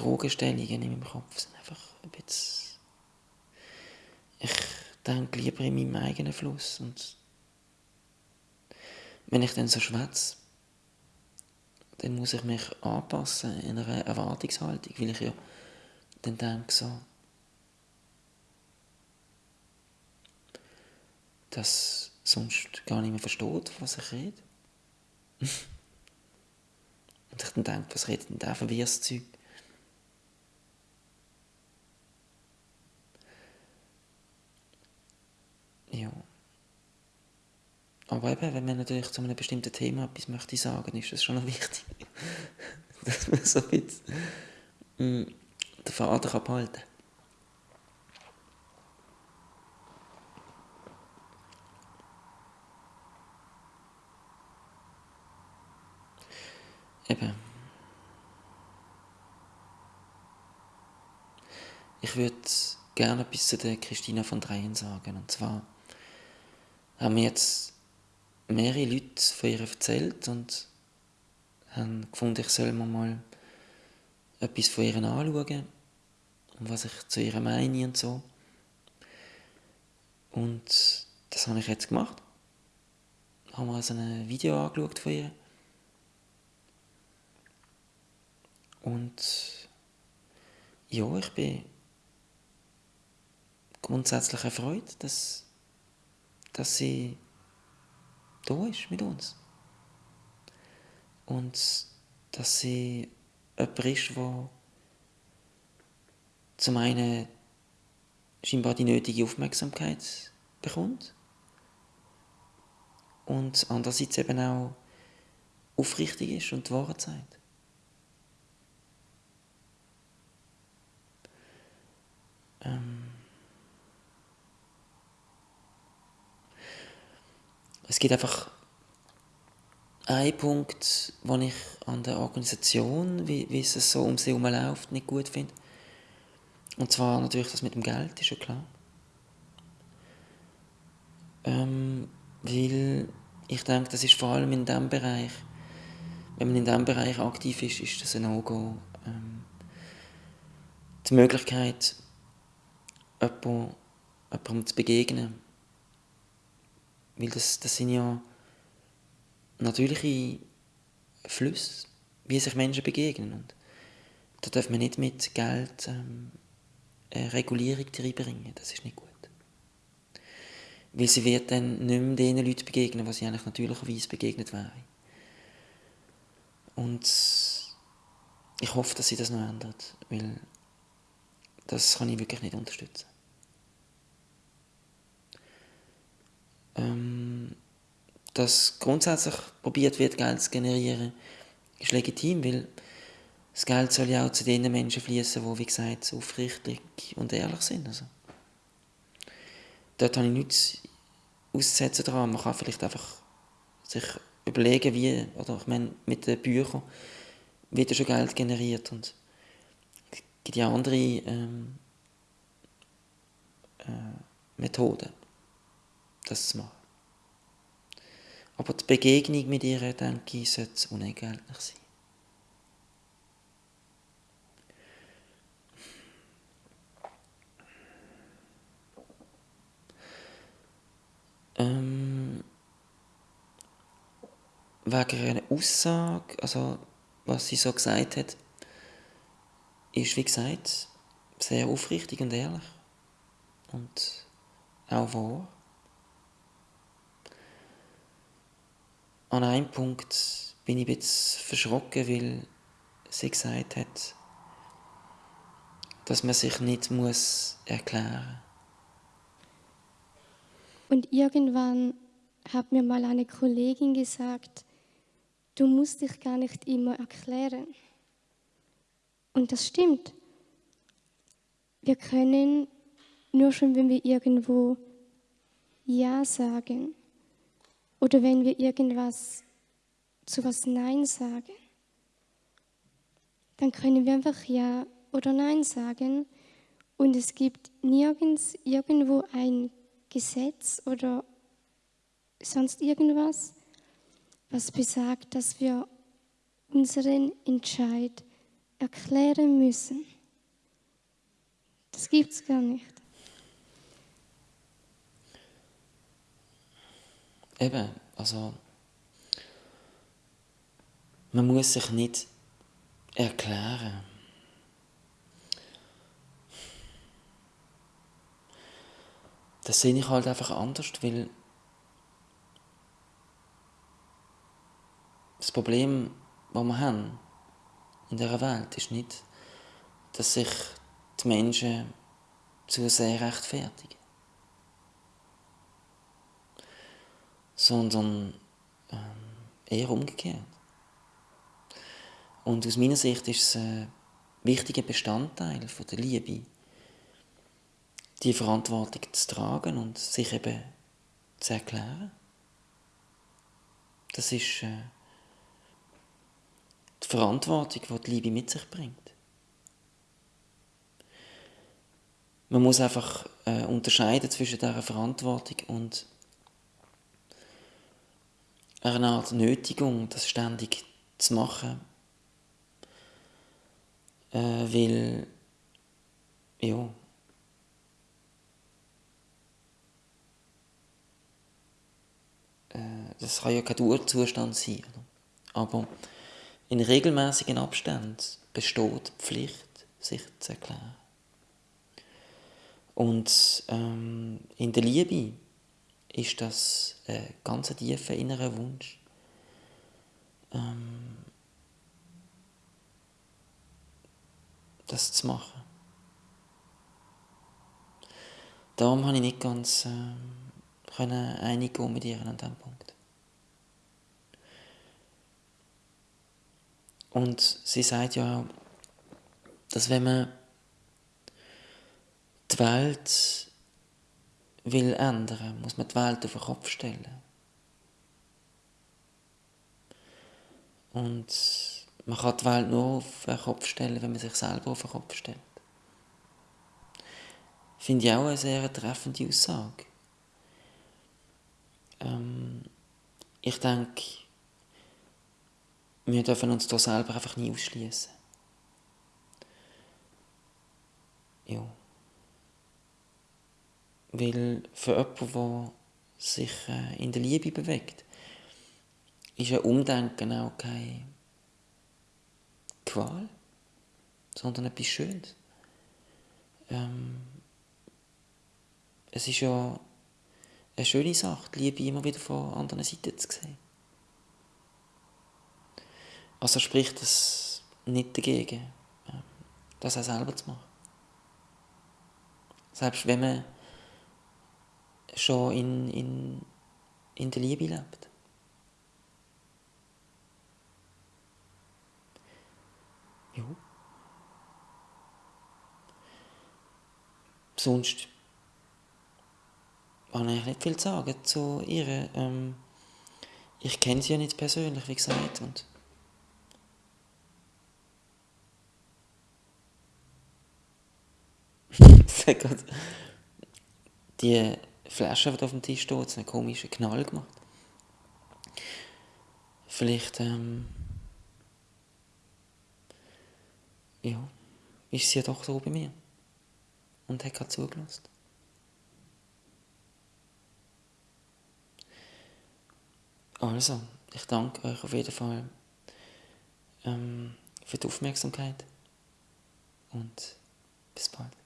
Fragestellungen in meinem Kopf sind einfach ein bisschen... Ich denke lieber in meinem eigenen Fluss und wenn ich dann so schwätze, dann muss ich mich anpassen in einer Erwartungshaltung, weil ich ja dann denke so, dass sonst gar nicht mehr versteht, was ich rede. Und ich dann denke, was redet denn der für wirres Zeug? Ja. Aber eben, wenn man natürlich zu einem bestimmten Thema etwas möchte sagen, ist das schon noch wichtig, dass man so ein mm, den Faden behalten kann. Eben. Ich würde gerne etwas zu der Christina von Dreien sagen. Und zwar haben mir jetzt mehrere Leute von ihr erzählt und haben gefunden, ich soll mir mal etwas von ihr anschauen und was ich zu ihr meine und so. Und das habe ich jetzt gemacht. Ich habe mir also ein Video angeschaut von ihr. Und ja, ich bin grundsätzlich erfreut, dass, dass sie da ist mit uns. Und dass sie jemand ist, der zum einen scheinbar die nötige Aufmerksamkeit bekommt und andererseits eben auch aufrichtig ist und die Wahrheit sagt. Gibt einfach einen Punkt, den ich an der Organisation, wie, wie es so um sie herum läuft, nicht gut finde. Und zwar natürlich das mit dem Geld, ist ja klar. Ähm, weil ich denke, das ist vor allem in diesem Bereich, wenn man in diesem Bereich aktiv ist, ist das ein No-Go. Ähm, die Möglichkeit, jemandem, jemandem zu begegnen. Weil das, das sind ja natürliche Flüsse, wie sich Menschen begegnen. Und da darf man nicht mit Geld ähm, eine Regulierung reinbringen. Das ist nicht gut. Weil sie wird dann nicht mehr den Leuten begegnen, was sie eigentlich natürlicherweise begegnet wäre. Und ich hoffe, dass sie das noch ändert, weil das kann ich wirklich nicht unterstützen. Ähm, dass grundsätzlich probiert wird, Geld zu generieren, ist legitim, weil das Geld soll ja auch zu den Menschen fließen, die, wie gesagt, aufrichtig und ehrlich sind. Also, dort habe ich nichts auszusetzen daran. Man kann vielleicht einfach sich überlegen, wie, oder ich meine, mit den Büchern wird ja schon Geld generiert und es gibt ja andere ähm, äh, Methoden das zu machen. Aber die Begegnung mit ihr, denke ich, sollte unentgeltlich sein. Ähm, wegen einer Aussage, also was sie so gesagt hat, ist, wie gesagt, sehr aufrichtig und ehrlich. Und auch wahr. An einem Punkt bin ich bisschen verschrocken, weil sie gesagt hat, dass man sich nicht muss erklären muss. Und irgendwann hat mir mal eine Kollegin gesagt, du musst dich gar nicht immer erklären. Und das stimmt. Wir können nur schon, wenn wir irgendwo Ja sagen, oder wenn wir irgendwas zu was Nein sagen, dann können wir einfach Ja oder Nein sagen. Und es gibt nirgends irgendwo ein Gesetz oder sonst irgendwas, was besagt, dass wir unseren Entscheid erklären müssen. Das gibt es gar nicht. Eben, also man muss sich nicht erklären. Das sehe ich halt einfach anders, weil das Problem, das wir haben in dieser Welt, ist nicht, dass sich die Menschen zu sehr rechtfertigen. Sondern ähm, eher umgekehrt. Und aus meiner Sicht ist es ein wichtiger Bestandteil von der Liebe, die Verantwortung zu tragen und sich eben zu erklären. Das ist äh, die Verantwortung, die die Liebe mit sich bringt. Man muss einfach äh, unterscheiden zwischen dieser Verantwortung und einer Art Nötigung, das ständig zu machen, äh, weil ja, äh, das kann ja kein Dauerzustand sein. Oder? Aber in regelmäßigen Abständen besteht die Pflicht, sich zu erklären. Und ähm, in der Liebe ist das ein ganz tiefer innerer Wunsch. Ähm, das zu machen. Darum habe ich nicht ganz äh, können einig mit ihr an diesem Punkt. Und sie sagt ja, dass wenn man die Welt will ändern, muss man die Welt auf den Kopf stellen. Und man kann die Welt nur auf den Kopf stellen, wenn man sich selber auf den Kopf stellt. Finde ich auch eine sehr treffende Aussage. Ähm, ich denke, wir dürfen uns da selber einfach nie ausschließen. Ja. Weil für jemanden, der sich äh, in der Liebe bewegt, ist ein Umdenken auch keine Qual, sondern etwas Schönes. Ähm, es ist ja eine schöne Sache, die Liebe immer wieder von anderen Seiten zu sehen. Also spricht es nicht dagegen, ähm, das auch selber zu machen. Selbst wenn man schon in, in, in der Liebe lebt. Ja. Sonst habe ich nicht viel zu sagen zu ihr. Ähm, ich kenne sie ja nicht persönlich, wie gesagt. Und die Flasche, die auf dem Tisch steht, einen komischen Knall gemacht. Vielleicht, ähm, ja, ist sie ja doch so bei mir. Und hat gerade zugelassen. Also, ich danke euch auf jeden Fall ähm, für die Aufmerksamkeit und bis bald.